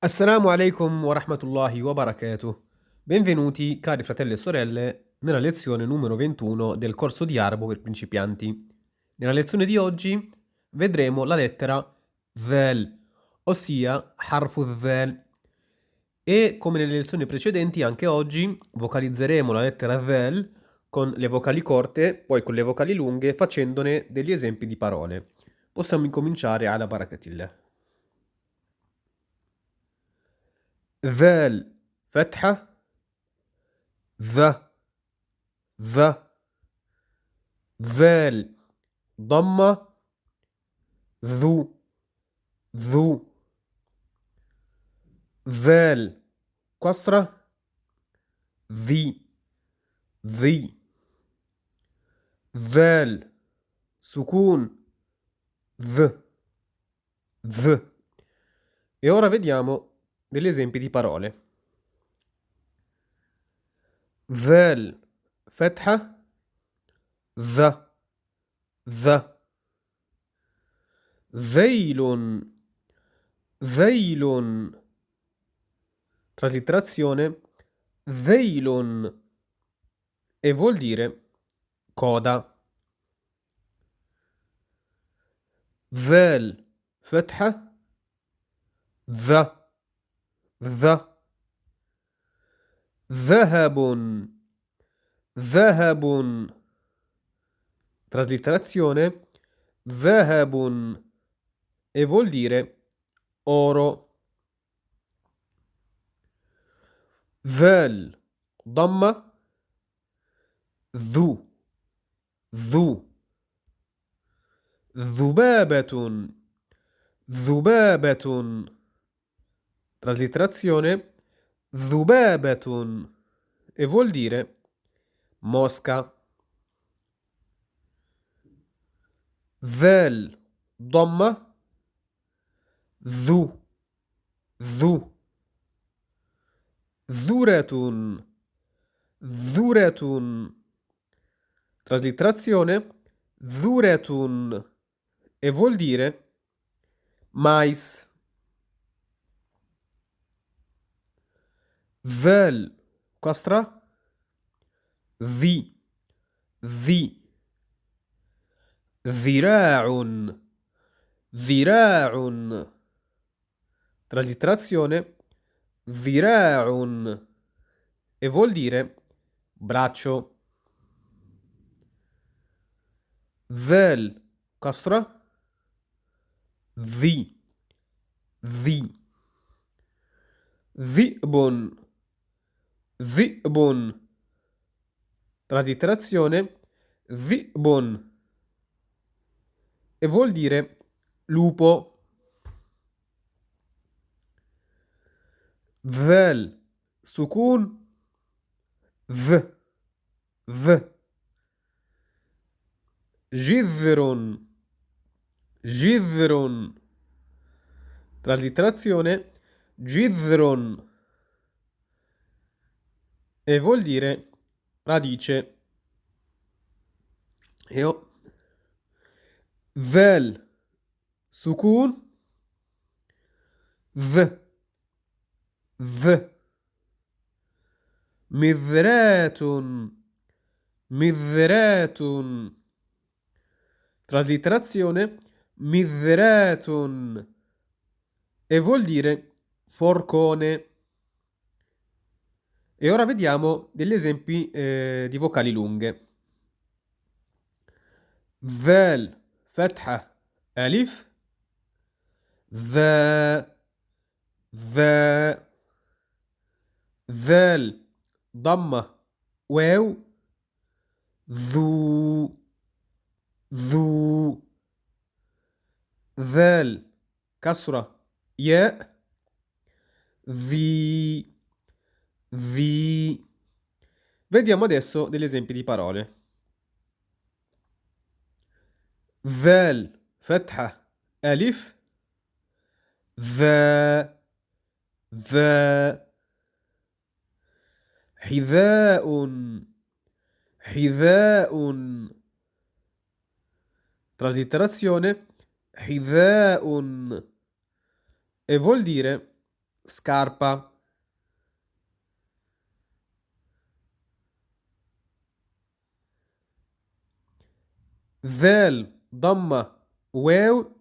Assalamu alaikum wa rahmatullahi wa barakatuh. Benvenuti, cari fratelli e sorelle, nella lezione numero 21 del corso di arabo per principianti. Nella lezione di oggi vedremo la lettera vel, ossia harfu vel. E come nelle lezioni precedenti, anche oggi vocalizzeremo la lettera vel con le vocali corte, poi con le vocali lunghe, facendone degli esempi di parole. Possiamo incominciare alla barakatillah. ذال فتحة ذا ذا ذال ضمة ذو ذو ذال كسرة ذي ذي ذال سكون ذ ذ. E ora vediamo degli esempi di parole. ذال فتحة ذا ذا ذيل ذيل traslitterazione ذيل e vuol dire coda ذال فتحة ذا ذا ذهب ذهب traslitterazione ذهب e vuol dire oro ذال ضمة ذو ذو ذبابة ذبابة Traslitterazione Zubebatun e vuol dire mosca. Vel domma Zu Zu Zuretun Zuretun Traslitterazione Zuretun e vuol dire mais. ذال كسرة ذي ذي ذراع ذراع traslitterazione ذراع e vuol dire braccio ذال كسرة ذي ذي ذئب ذئب traslitterazione ذئب e vuol dire lupo ذال سكون ذ ذ جذر جذر traslitterazione جذر e vuol dire radice. E ho vel. Sukun. V. V. Mizratun mizratun traslitterazione mizratun e vuol dire forcone e ora vediamo degli esempi eh, di vocali lunghe. ذال فتحة ألف ذا ذا ذال ضمة واو ذو ذو ذال كسرة ياء ذي vi... Vediamo adesso degli esempi di parole. ذال فتحة ألف ذا ذا حذاء حذاء traslitterazione حذاء e vuol dire scarpa. ذال ضمة واو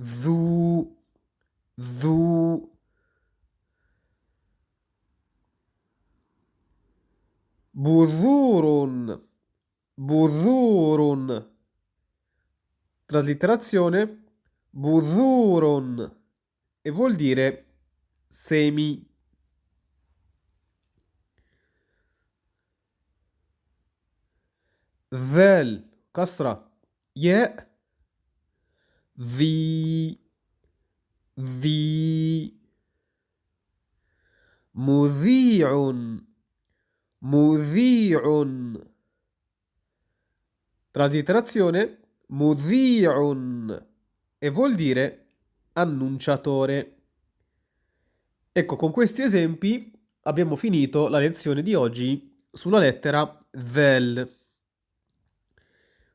ذو ذو بذور بذور traslitterazione buzurun e vuol dire semi. ذال كسرة ياء ذي ذي مذيع مذيع traslitterazione mudhi'un e vuol dire annunciatore. Ecco, con questi esempi abbiamo finito la lezione di oggi sulla lettera vel.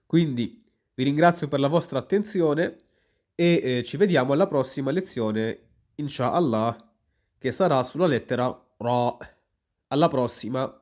Quindi vi ringrazio per la vostra attenzione e eh, ci vediamo alla prossima lezione, inshallah, che sarà sulla lettera ra. Alla prossima!